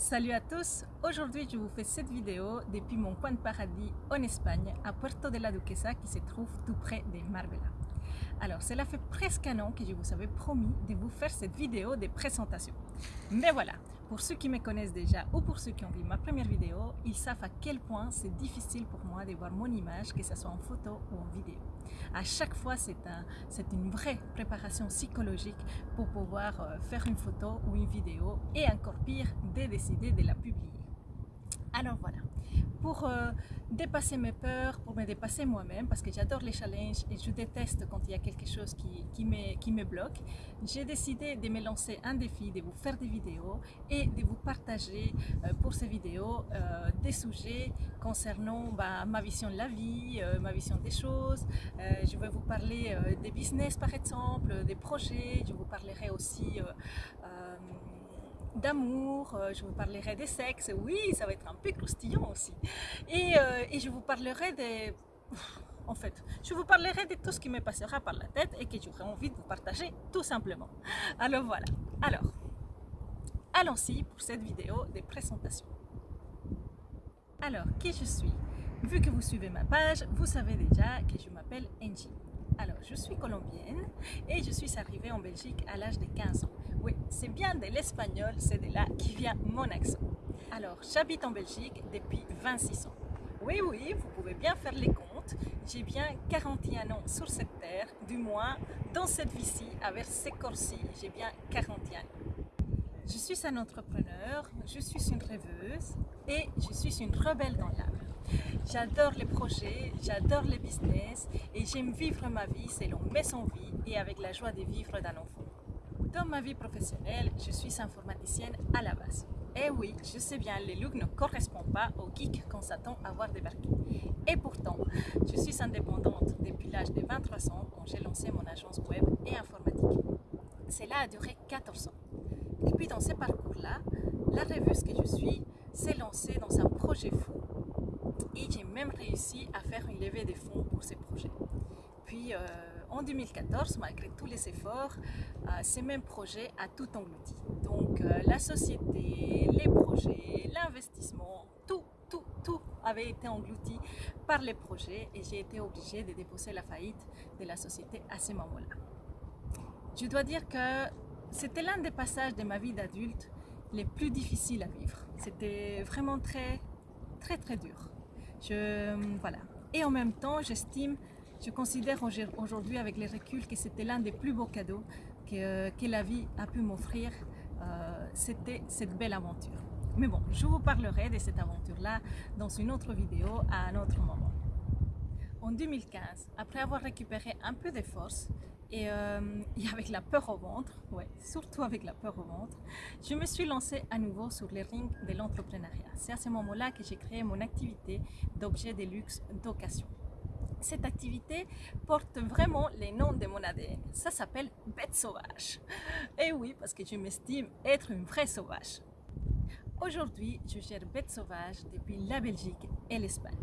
Salut à tous, aujourd'hui je vous fais cette vidéo depuis mon coin de paradis en Espagne, à Puerto de la Duquesa qui se trouve tout près de Marbella. Alors cela fait presque un an que je vous avais promis de vous faire cette vidéo de présentation. Mais voilà, pour ceux qui me connaissent déjà ou pour ceux qui ont vu ma première vidéo, ils savent à quel point c'est difficile pour moi de voir mon image, que ce soit en photo ou en vidéo. À chaque fois, c'est un, une vraie préparation psychologique pour pouvoir euh, faire une photo ou une vidéo et encore pire, de décider de la publier. Alors voilà, pour euh, dépasser mes peurs, pour me dépasser moi-même, parce que j'adore les challenges et je déteste quand il y a quelque chose qui, qui, me, qui me bloque, j'ai décidé de me lancer un défi, de vous faire des vidéos et de vous partager euh, pour ces vidéos euh, des sujets concernant bah, ma vision de la vie, ma vision des choses. je vais vous parler des business par exemple, des projets, je vous parlerai aussi d'amour, euh, je vous parlerai des sexes, oui, ça va être un peu croustillant aussi. Et, euh, et, je vous parlerai des... En fait, je vous parlerai de tout ce qui me passera par la tête et que j'aurai envie de vous partager tout simplement. Alors voilà, alors, allons-y pour cette vidéo de présentation. Alors, qui je suis? Vu que vous suivez ma page, vous savez déjà que je m'appelle Angie. Je suis colombienne et je suis arrivée en Belgique à l'âge de 15 ans. Oui, c'est bien de l'espagnol, c'est de là qui vient mon accent. Alors, j'habite en Belgique depuis 26 ans. Oui, oui, vous pouvez bien faire les comptes. J'ai bien 41 ans sur cette terre, du moins dans cette vie-ci, avec ces corps-ci, j'ai bien 41 ans. Je suis un entrepreneur, je suis une rêveuse et je suis une rebelle dans l'âme. J'adore les projets, j'adore les business et j'aime vivre ma vie selon mes envies et avec la joie de vivre d'un enfant. Dans ma vie professionnelle, je suis informaticienne à la base. Et eh oui, je sais bien, les looks ne correspondent pas aux geeks qu'on s'attend à voir débarquer. Et pourtant, je suis indépendante depuis l'âge de 23 ans quand j'ai lancé mon agence web et informatique. Cela a duré 14 ans. Et puis dans ce parcours-là, la rêveuse que je suis s'est lancée dans un projet fou et j'ai même réussi à faire une levée de fonds pour ce projet. Puis euh, en 2014, malgré tous les efforts, euh, ce même projet a tout englouti. Donc euh, la société, les projets, l'investissement, tout, tout, tout avait été englouti par les projets et j'ai été obligée de déposer la faillite de la société à ce moment-là. Je dois dire que c'était l'un des passages de ma vie d'adulte les plus difficiles à vivre. C'était vraiment très, très, très dur. Je, voilà. Et en même temps, j'estime, je considère aujourd'hui avec les reculs que c'était l'un des plus beaux cadeaux que, que, la vie a pu m'offrir. Euh, c'était cette belle aventure. Mais bon, je vous parlerai de cette aventure-là dans une autre vidéo à un autre moment. En 2015, après avoir récupéré un peu de force, euh, et, avec la peur au ventre, ouais, surtout avec la peur au ventre, je me suis lancée à nouveau sur les rings de l'entrepreneuriat. C'est à ce moment-là que j'ai créé mon activité d'objets de luxe d'occasion. Cette activité porte vraiment les noms de mon ADN. Ça s'appelle bête sauvage. Et oui, parce que je m'estime être une vraie sauvage. Aujourd'hui, je gère Bête Sauvage depuis la Belgique et l'Espagne.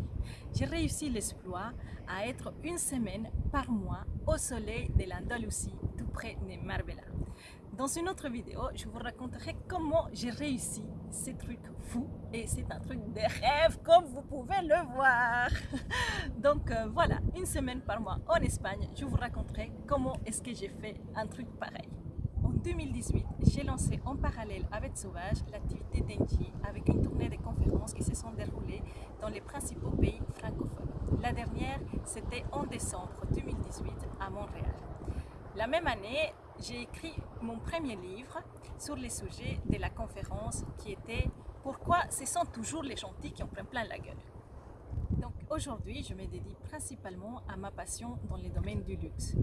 J'ai réussi l'exploit à être une semaine par mois au soleil de l'Andalousie, tout près de Marbella. Dans une autre vidéo, je vous raconterai comment j'ai réussi ces trucs fous et c'est un truc de rêve comme vous pouvez le voir. Donc euh, voilà, une semaine par mois en Espagne, je vous raconterai comment est-ce que j'ai fait un truc pareil. En 2018, j'ai lancé en parallèle avec Sauvage l'activité d'Engie avec une tournée de conférences qui se sont déroulées dans les principaux pays francophones. La dernière, c'était en décembre 2018 à Montréal. La même année, j'ai écrit mon premier livre sur les sujets de la conférence qui était « Pourquoi ce sont toujours les gentils qui en prennent plein la gueule ?» Donc aujourd'hui, je me dédie principalement à ma passion dans les domaines du luxe.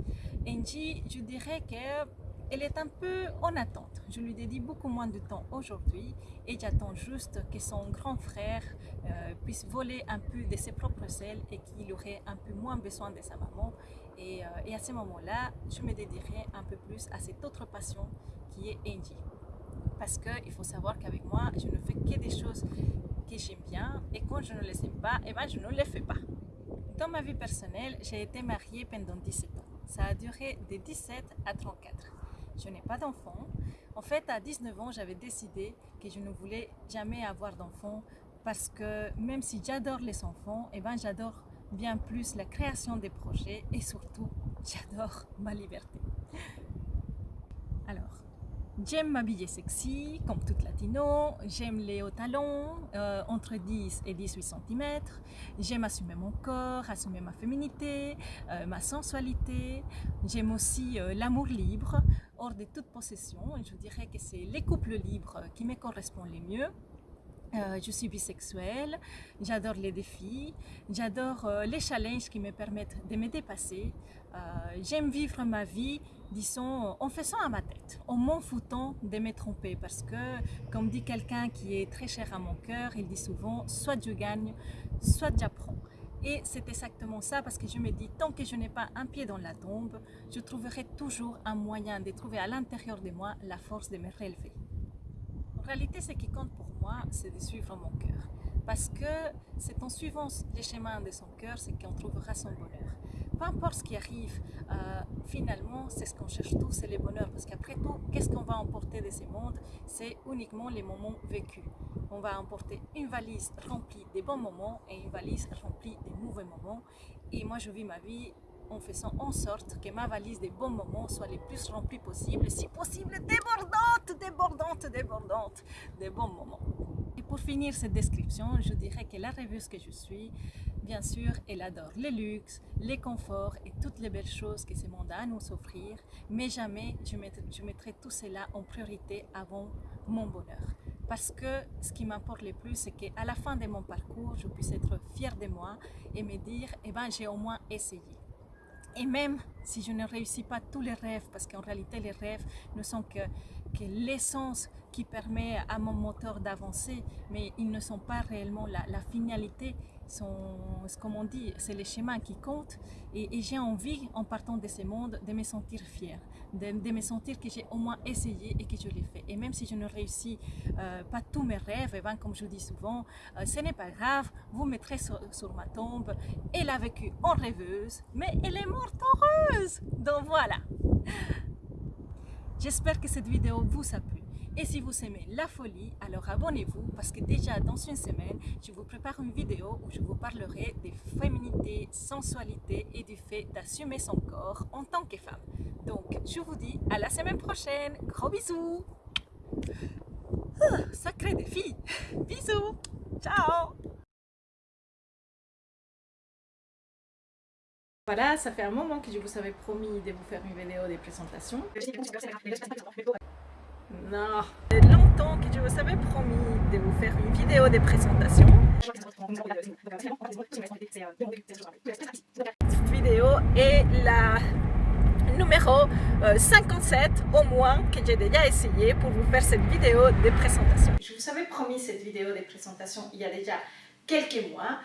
Engie, je dirais que elle est un peu en attente. Je lui dédie beaucoup moins de temps aujourd'hui et j'attends juste que son grand frère euh, puisse voler un peu de ses propres ailes et qu'il aurait un peu moins besoin de sa maman. Et, euh, à ce moment-là, je me dédierai un peu plus à cette autre passion qui est Angie. Parce qu'il faut savoir qu'avec moi, je ne fais que des choses que j'aime bien et quand je ne les aime pas, eh ben, je ne les fais pas. Dans ma vie personnelle, j'ai été mariée pendant 17 ans. Ça a duré de 17 à 34. Je n'ai pas d'enfant. En fait, à 19 ans, j'avais décidé que je ne voulais jamais avoir d'enfants parce que même si j'adore les enfants, eh ben, j'adore bien plus la création des projets et surtout, j'adore ma liberté. J'aime m'habiller sexy, comme toute latino, j'aime les hauts talons, euh, entre 10 et 18 cm, j'aime assumer mon corps, assumer ma féminité, euh, ma sensualité, j'aime aussi euh, l'amour libre, hors de toute possession, je dirais que c'est les couples libres qui me correspondent les mieux. Euh, je suis bisexuelle, j'adore les défis, j'adore euh, les challenges qui me permettent de me dépasser. Euh, j'aime vivre ma vie, disons, en faisant à ma tête, en m'en foutant de me tromper parce que, comme dit quelqu'un qui est très cher à mon cœur, il dit souvent, soit je gagne, soit j'apprends. Et c'est exactement ça parce que je me dis, tant que je n'ai pas un pied dans la tombe, je trouverai toujours un moyen de trouver à l'intérieur de moi la force de me relever. Réalité, ce qui compte pour moi, c'est de suivre mon cœur. Parce que c'est en suivant les chemins de son cœur, c'est qu'on trouvera son bonheur. Peu importe ce qui arrive, euh, finalement, c'est ce qu'on cherche tous, c'est le bonheur. Parce qu'après tout, qu'est-ce qu'on va emporter de ces mondes C'est uniquement les moments vécus. On va emporter une valise remplie des bons moments et une valise remplie des mauvais moments. Et moi, je vis ma vie en faisant en sorte que ma valise des bons moments soit les plus remplie possible, si possible débordante, débordante, débordante des bons moments. Et pour finir cette description, je dirais que la rêveuse que je suis, bien sûr, elle adore les luxe, les conforts et toutes les belles choses que ce monde a à nous offrir, mais jamais je mettrai, je mettrai tout cela en priorité avant mon bonheur. Parce que ce qui m'importe le plus, c'est qu'à la fin de mon parcours, je puisse être fière de moi et me dire, eh ben, j'ai au moins essayé. Et même si je ne réussis pas tous les rêves, parce qu'en réalité les rêves ne sont que, l'essence qui permet à mon moteur d'avancer, mais ils ne sont pas réellement la finalité, sont, comme on dit, c'est les schémas qui comptent. Et, j'ai envie, en partant de ce monde, de me sentir fière, de, me sentir que j'ai au moins essayé et que je l'ai fait. Et même si je ne réussis euh, pas tous mes rêves, comme je dis souvent, euh, ce n'est pas grave, vous mettrez sur, sur, ma tombe, elle a vécu en rêveuse, mais elle est morte heureuse. Donc voilà. J'espère que cette vidéo vous a plu. Et si vous aimez la folie, alors abonnez-vous parce que déjà dans une semaine, je vous prépare une vidéo où je vous parlerai de féminité, sensualité et du fait d'assumer son corps en tant que femme. Donc, je vous dis à la semaine prochaine. Gros bisous ah, Sacré défi Bisous Ciao Voilà, ça fait un moment que je vous avais promis de vous faire une vidéo de présentation. Non, c'est longtemps que je vous avais promis de vous faire une vidéo de présentation. Cette vidéo est la numéro 57 au moins que j'ai déjà essayé pour vous faire cette vidéo de présentation. Je vous avais promis cette vidéo de présentation il y a déjà quelques mois.